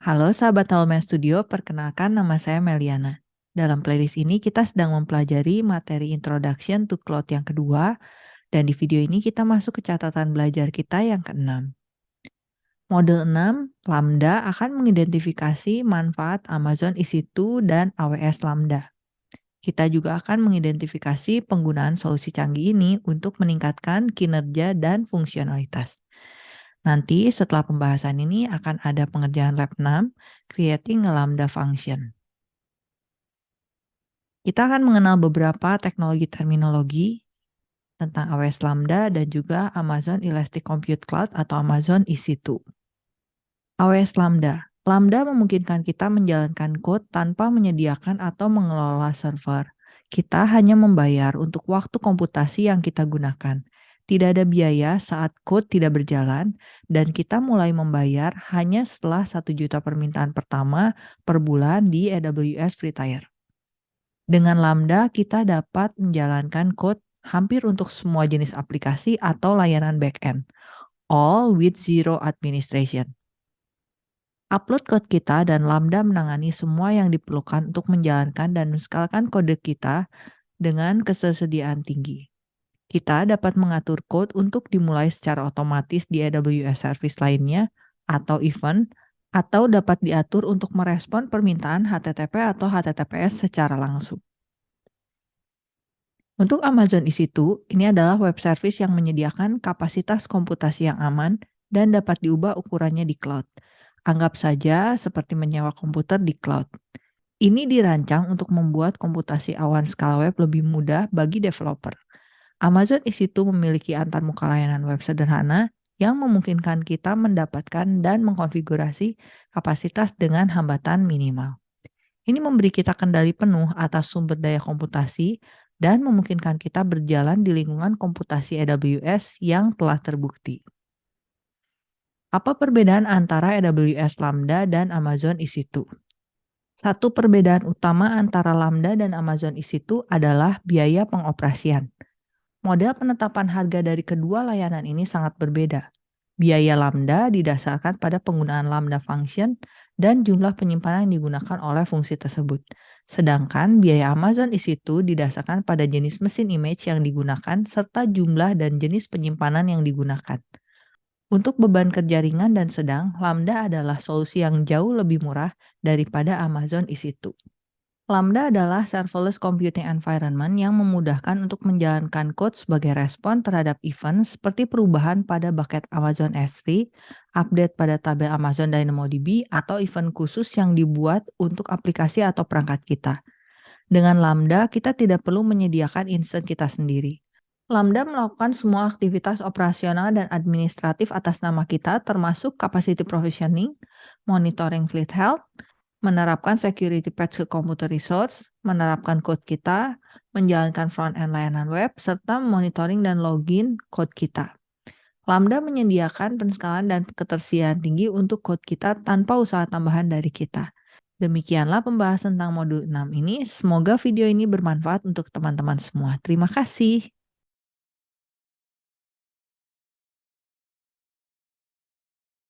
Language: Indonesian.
Halo sahabat Halomen Studio, perkenalkan nama saya Meliana. Dalam playlist ini kita sedang mempelajari materi Introduction to Cloud yang kedua, dan di video ini kita masuk ke catatan belajar kita yang keenam. Model 6, Lambda akan mengidentifikasi manfaat Amazon EC2 dan AWS Lambda. Kita juga akan mengidentifikasi penggunaan solusi canggih ini untuk meningkatkan kinerja dan fungsionalitas. Nanti setelah pembahasan ini akan ada pengerjaan lab 6, creating a lambda function. Kita akan mengenal beberapa teknologi terminologi tentang AWS Lambda dan juga Amazon Elastic Compute Cloud atau Amazon EC2. AWS Lambda. Lambda memungkinkan kita menjalankan code tanpa menyediakan atau mengelola server. Kita hanya membayar untuk waktu komputasi yang kita gunakan. Tidak ada biaya saat code tidak berjalan, dan kita mulai membayar hanya setelah 1 juta permintaan pertama per bulan di AWS Free Tier. Dengan Lambda, kita dapat menjalankan code hampir untuk semua jenis aplikasi atau layanan backend, all with zero administration. Upload code kita dan Lambda menangani semua yang diperlukan untuk menjalankan dan menskalakan kode kita dengan ketersediaan tinggi. Kita dapat mengatur code untuk dimulai secara otomatis di AWS service lainnya atau event, atau dapat diatur untuk merespon permintaan HTTP atau HTTPS secara langsung. Untuk Amazon EC2, ini adalah web service yang menyediakan kapasitas komputasi yang aman dan dapat diubah ukurannya di cloud. Anggap saja seperti menyewa komputer di cloud. Ini dirancang untuk membuat komputasi awan skala web lebih mudah bagi developer. Amazon EC2 memiliki antarmuka layanan web sederhana yang memungkinkan kita mendapatkan dan mengkonfigurasi kapasitas dengan hambatan minimal. Ini memberi kita kendali penuh atas sumber daya komputasi dan memungkinkan kita berjalan di lingkungan komputasi AWS yang telah terbukti. Apa perbedaan antara AWS Lambda dan Amazon EC2? Satu perbedaan utama antara Lambda dan Amazon EC2 adalah biaya pengoperasian. Model penetapan harga dari kedua layanan ini sangat berbeda. Biaya lambda didasarkan pada penggunaan lambda function dan jumlah penyimpanan yang digunakan oleh fungsi tersebut. Sedangkan biaya Amazon EC2 didasarkan pada jenis mesin image yang digunakan serta jumlah dan jenis penyimpanan yang digunakan. Untuk beban kerja ringan dan sedang, Lambda adalah solusi yang jauh lebih murah daripada Amazon EC2. Lambda adalah serverless computing environment yang memudahkan untuk menjalankan code sebagai respon terhadap event seperti perubahan pada bucket Amazon S3, update pada tabel Amazon DynamoDB, atau event khusus yang dibuat untuk aplikasi atau perangkat kita. Dengan Lambda, kita tidak perlu menyediakan instance kita sendiri. Lambda melakukan semua aktivitas operasional dan administratif atas nama kita termasuk capacity provisioning, monitoring fleet health, menerapkan security patch ke komputer resource, menerapkan code kita, menjalankan front-end layanan web, serta monitoring dan login code kita. Lambda menyediakan penskalan dan ketersediaan tinggi untuk code kita tanpa usaha tambahan dari kita. Demikianlah pembahasan tentang modul 6 ini. Semoga video ini bermanfaat untuk teman-teman semua. Terima kasih.